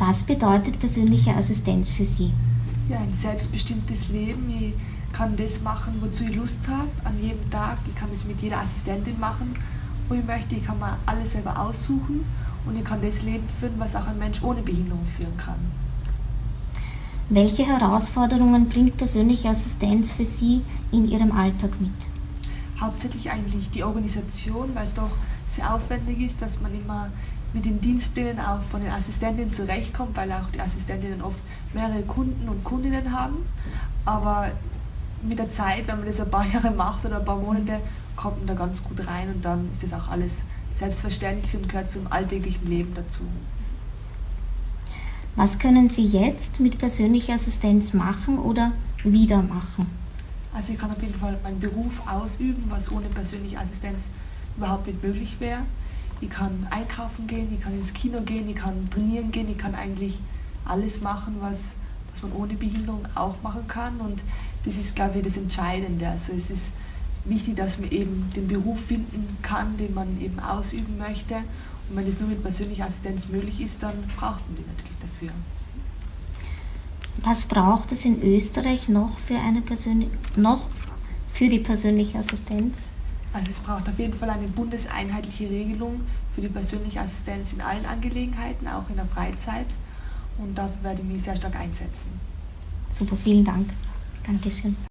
Was bedeutet persönliche Assistenz für Sie? Ja, ein selbstbestimmtes Leben. Ich kann das machen, wozu ich Lust habe, an jedem Tag. Ich kann das mit jeder Assistentin machen, wo ich möchte. Ich kann mir alles selber aussuchen und ich kann das Leben führen, was auch ein Mensch ohne Behinderung führen kann. Welche Herausforderungen bringt persönliche Assistenz für Sie in Ihrem Alltag mit? Hauptsächlich eigentlich die Organisation, weil es doch sehr aufwendig ist, dass man immer mit den Dienstplänen auch von den Assistentinnen zurechtkommt, weil auch die Assistentinnen oft mehrere Kunden und Kundinnen haben. Aber mit der Zeit, wenn man das ein paar Jahre macht oder ein paar Monate, kommt man da ganz gut rein und dann ist das auch alles selbstverständlich und gehört zum alltäglichen Leben dazu. Was können Sie jetzt mit persönlicher Assistenz machen oder wieder machen? Also ich kann auf jeden Fall meinen Beruf ausüben, was ohne persönliche Assistenz überhaupt nicht möglich wäre. Ich kann einkaufen gehen, ich kann ins Kino gehen, ich kann trainieren gehen, ich kann eigentlich alles machen, was, was man ohne Behinderung auch machen kann. Und das ist, glaube ich, das Entscheidende. Also es ist wichtig, dass man eben den Beruf finden kann, den man eben ausüben möchte. Und wenn das nur mit persönlicher Assistenz möglich ist, dann braucht man die natürlich dafür. Was braucht es in Österreich noch für, eine Persön noch für die persönliche Assistenz? Also es braucht auf jeden Fall eine bundeseinheitliche Regelung für die persönliche Assistenz in allen Angelegenheiten, auch in der Freizeit. Und dafür werde ich mich sehr stark einsetzen. Super, vielen Dank. Dankeschön.